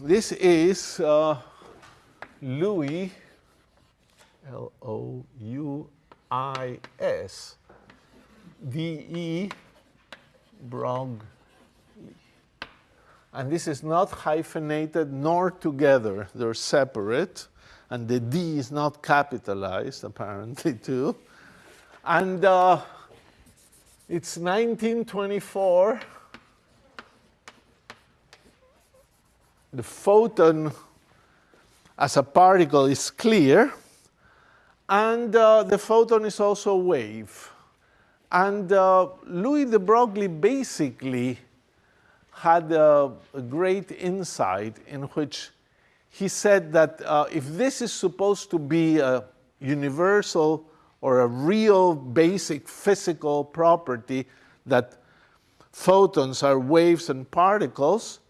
this is uh, Louis, L-O-U-I-S, D-E Broglie. And this is not hyphenated nor together. They're separate. And the D is not capitalized, apparently, too. And uh, it's 1924. The photon as a particle is clear. And uh, the photon is also a wave. And uh, Louis de Broglie basically had a, a, great insight in which he said that uh, if this is supposed to be a universal or a real basic physical property that photons are waves and particles,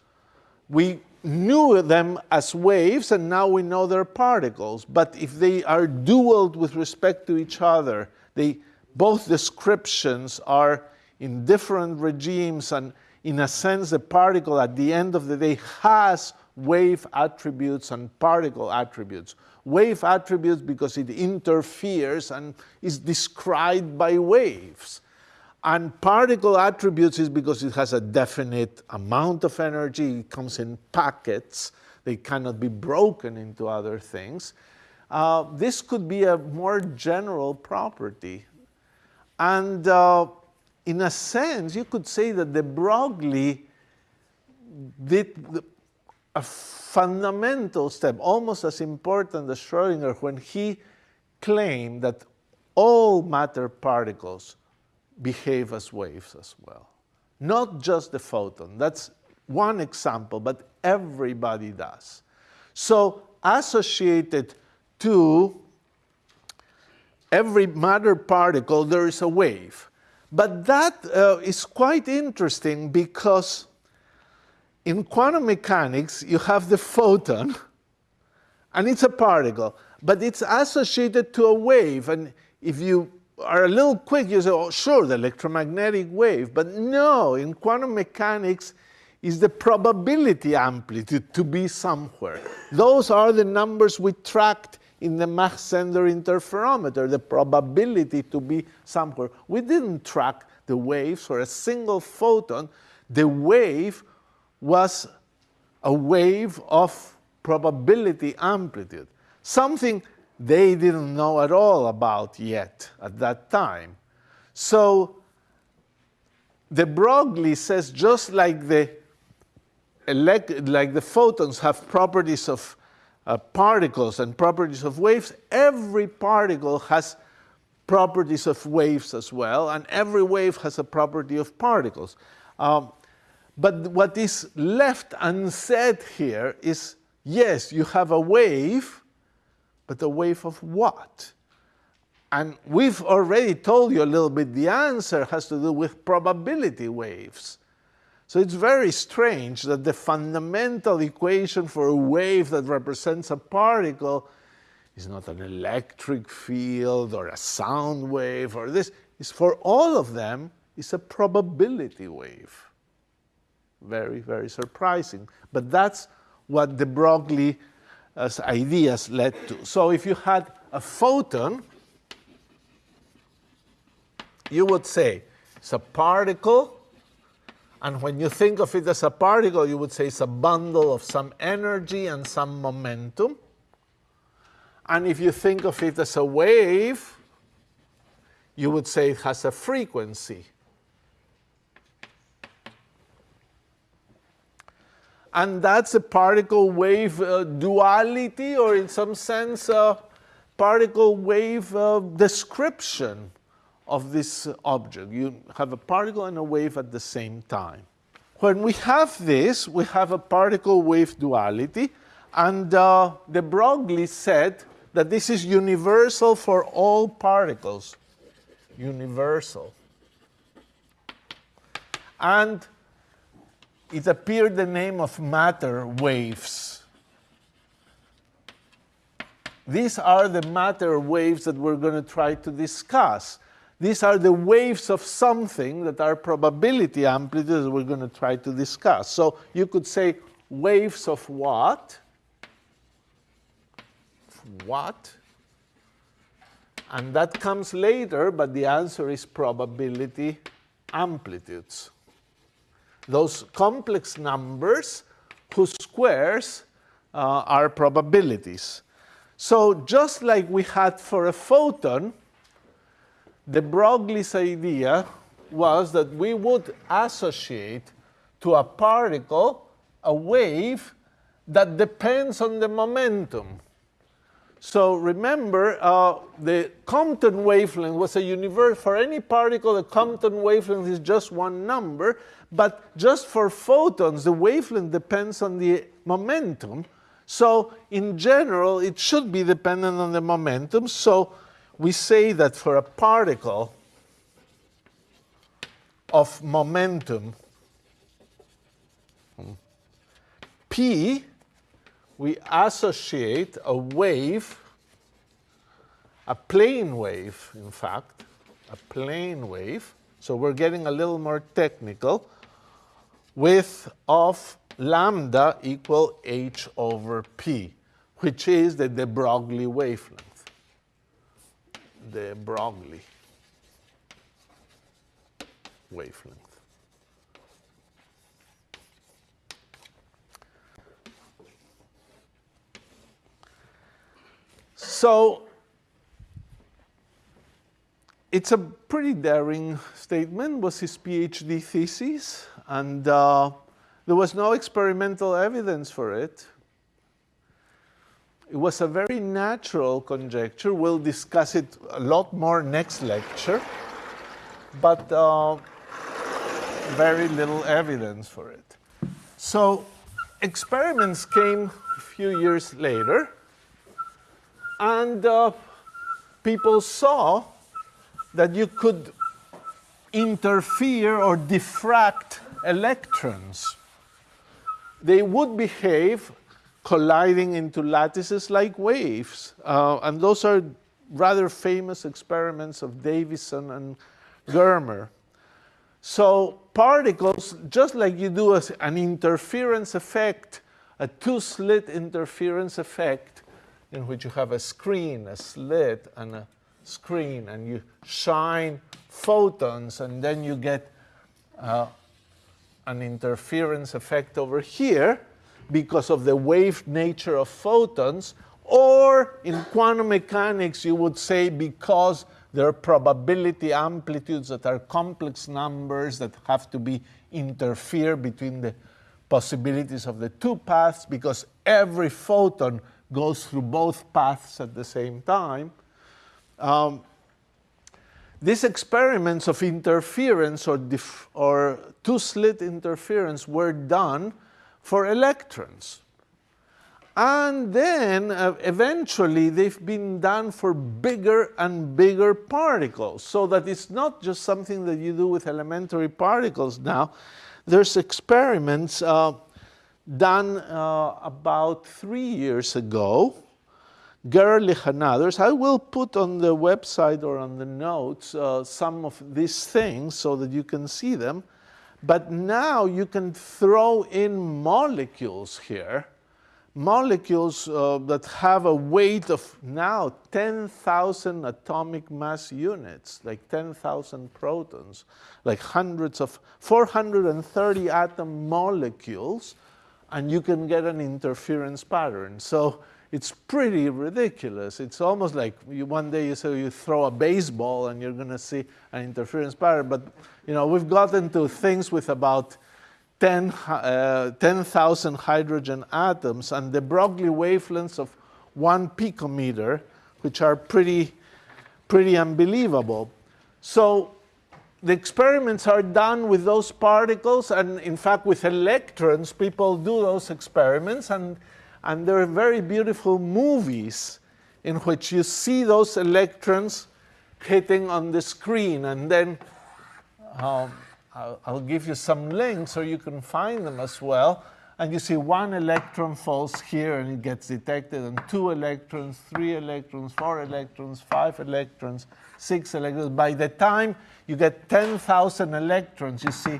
we knew them as waves and now we know they're particles. But if they are dualed with respect to each other, they, both descriptions are in different regimes and in a sense the particle at the end of the day has wave attributes and particle attributes. Wave attributes because it interferes and is described by waves. And particle attributes is because it has a definite amount of energy, it comes in packets, they cannot be broken into other things. Uh, this could be a more general property. And uh, in a sense, you could say that de Broglie did a fundamental step, almost as important as Schrodinger, when he claimed that all matter particles behave as waves as well. Not just the photon. That's one example, but everybody does. So associated to every matter particle, there is a wave. But that uh, is quite interesting because in quantum mechanics, you have the photon, and it's a particle, but it's associated to a wave. And if you are a little quick, you say, oh, sure, the electromagnetic wave. But no, in quantum mechanics, is the probability amplitude to be somewhere. Those are the numbers we tracked in the Mach-Zehnder interferometer, the probability to be somewhere. We didn't track the waves for a single photon. The wave was a wave of probability amplitude, something they didn't know at all about yet at that time. So de Broglie says just like the, like the photons have properties of uh, particles and properties of waves, every particle has properties of waves as well, and every wave has a property of particles. Um, but what is left unsaid here is, yes, you have a wave, but a wave of what? And we've already told you a little bit the answer has to do with probability waves. So it's very strange that the fundamental equation for a wave that represents a particle is not an electric field or a sound wave or this. Is for all of them is a probability wave. Very, very surprising. But that's what de Broglie's ideas led to. So if you had a photon, you would say it's a particle and when you think of it as a particle, you would say it's a bundle of some energy and some momentum. And if you think of it as a wave, you would say it has a frequency. And that's a particle wave uh, duality, or in some sense, a particle wave uh, description of this object. You have a particle and a wave at the same time. When we have this, we have a particle-wave duality, and uh, de Broglie said that this is universal for all particles. Universal. And it appeared the name of matter waves. These are the matter waves that we're going to try to discuss. These are the waves of something that are probability amplitudes that we're going to try to discuss. So you could say waves of what? What? And that comes later, but the answer is probability amplitudes. Those complex numbers whose squares uh, are probabilities. So just like we had for a photon, de Broglie's idea was that we would associate to a particle a wave that depends on the momentum. So remember, uh, the Compton wavelength was a universe. For any particle, the Compton wavelength is just one number. But just for photons, the wavelength depends on the momentum. So in general, it should be dependent on the momentum. So we say that for a particle of momentum P, we associate a wave, a plane wave, in fact, a plane wave. So we're getting a little more technical with of lambda equal h over p, which is the de Broglie wavelength. De Broglie wavelength. So it's a pretty daring statement, was his PhD thesis, and uh, there was no experimental evidence for it. It was a very natural conjecture. We'll discuss it a lot more next lecture, but uh, very little evidence for it. So experiments came a few years later, and uh, people saw that you could interfere or diffract electrons. They would behave colliding into lattices like waves. Uh, and those are rather famous experiments of Davisson and Germer. So particles, just like you do an interference effect, a two-slit interference effect, in which you have a screen, a slit, and a screen, and you shine photons, and then you get uh, an interference effect over here because of the wave nature of photons, or in quantum mechanics, you would say because there are probability amplitudes that are complex numbers that have to be interfere between the possibilities of the two paths because every photon goes through both paths at the same time. Um, these experiments of interference or, or two-slit interference were done for electrons. And then uh, eventually they've been done for bigger and bigger particles so that it's not just something that you do with elementary particles now. There's experiments uh, done uh, about three years ago. Gerlich and others. I will put on the website or on the notes uh, some of these things so that you can see them. But now you can throw in molecules here, molecules uh, that have a weight of now 10,000 atomic mass units, like 10,000 protons, like hundreds of 430 atom molecules and you can get an interference pattern. So it's pretty ridiculous. It's almost like you, one day you say you throw a baseball and you're going to see an interference pattern. But you know we've gotten to things with about 10,000 uh, 10, hydrogen atoms and de Broglie wavelengths of one picometer, which are pretty, pretty unbelievable. So the experiments are done with those particles, and in fact, with electrons, people do those experiments, and, and there are very beautiful movies in which you see those electrons hitting on the screen, and then um, I'll, I'll give you some links so you can find them as well. And you see one electron falls here and it gets detected, and two electrons, three electrons, four electrons, five electrons, six electrons. By the time you get 10,000 electrons, you see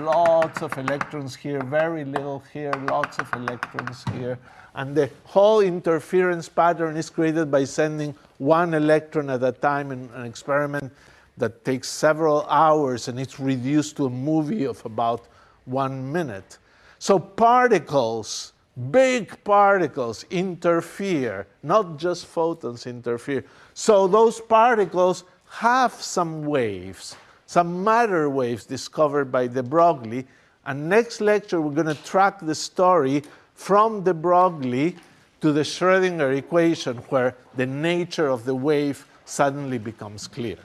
lots of electrons here, very little here, lots of electrons here. And the whole interference pattern is created by sending one electron at a time in an experiment that takes several hours and it's reduced to a movie of about one minute. So particles, big particles interfere, not just photons interfere. So those particles have some waves, some matter waves discovered by de Broglie. And next lecture, we're going to track the story from de Broglie to the Schrodinger equation, where the nature of the wave suddenly becomes clear.